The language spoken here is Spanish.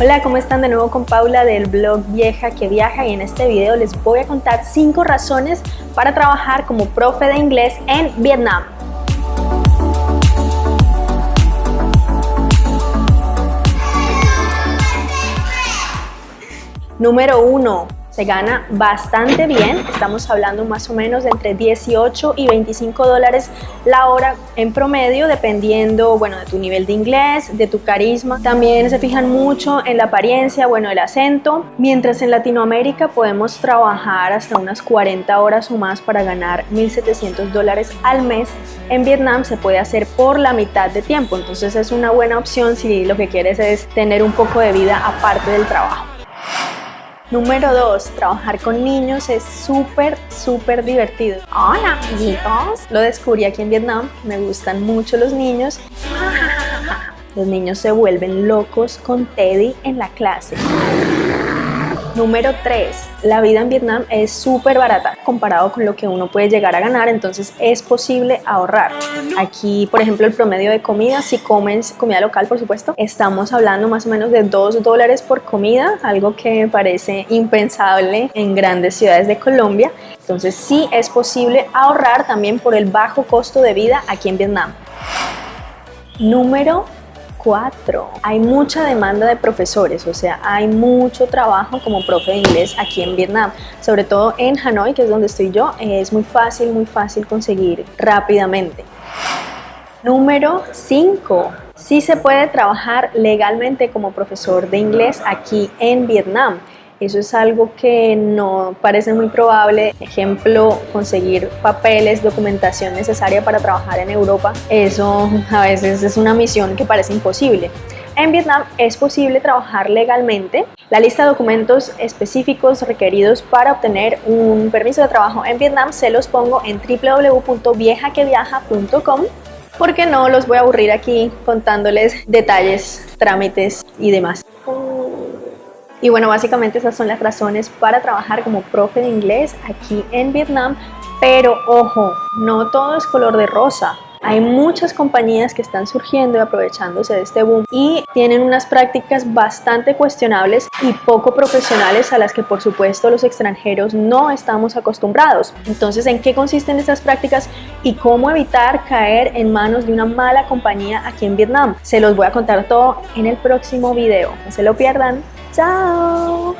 Hola, ¿cómo están? De nuevo con Paula del blog Vieja que Viaja y en este video les voy a contar 5 razones para trabajar como profe de inglés en Vietnam. Número 1 se gana bastante bien, estamos hablando más o menos de entre 18 y 25 dólares la hora en promedio, dependiendo, bueno, de tu nivel de inglés, de tu carisma. También se fijan mucho en la apariencia, bueno, el acento, mientras en Latinoamérica podemos trabajar hasta unas 40 horas o más para ganar 1.700 dólares al mes. En Vietnam se puede hacer por la mitad de tiempo, entonces es una buena opción si lo que quieres es tener un poco de vida aparte del trabajo. Número 2. Trabajar con niños es súper, súper divertido. Hola, amiguitos. Lo descubrí aquí en Vietnam. Me gustan mucho los niños. Los niños se vuelven locos con Teddy en la clase. Número 3. La vida en Vietnam es súper barata comparado con lo que uno puede llegar a ganar, entonces es posible ahorrar. Aquí, por ejemplo, el promedio de comida, si comes comida local, por supuesto, estamos hablando más o menos de 2 dólares por comida, algo que me parece impensable en grandes ciudades de Colombia. Entonces sí es posible ahorrar también por el bajo costo de vida aquí en Vietnam. Número 4. Hay mucha demanda de profesores, o sea, hay mucho trabajo como profe de inglés aquí en Vietnam, sobre todo en Hanoi, que es donde estoy yo, es muy fácil, muy fácil conseguir rápidamente. Número 5. Sí se puede trabajar legalmente como profesor de inglés aquí en Vietnam. Eso es algo que no parece muy probable. Ejemplo, conseguir papeles, documentación necesaria para trabajar en Europa. Eso a veces es una misión que parece imposible. En Vietnam es posible trabajar legalmente. La lista de documentos específicos requeridos para obtener un permiso de trabajo en Vietnam se los pongo en www.viejaqueviaja.com porque no los voy a aburrir aquí contándoles detalles, trámites y demás. Y bueno, básicamente esas son las razones para trabajar como profe de inglés aquí en Vietnam. Pero ojo, no todo es color de rosa. Hay muchas compañías que están surgiendo y aprovechándose de este boom y tienen unas prácticas bastante cuestionables y poco profesionales a las que por supuesto los extranjeros no estamos acostumbrados. Entonces, ¿en qué consisten estas prácticas y cómo evitar caer en manos de una mala compañía aquí en Vietnam? Se los voy a contar todo en el próximo video. No se lo pierdan. Ciao!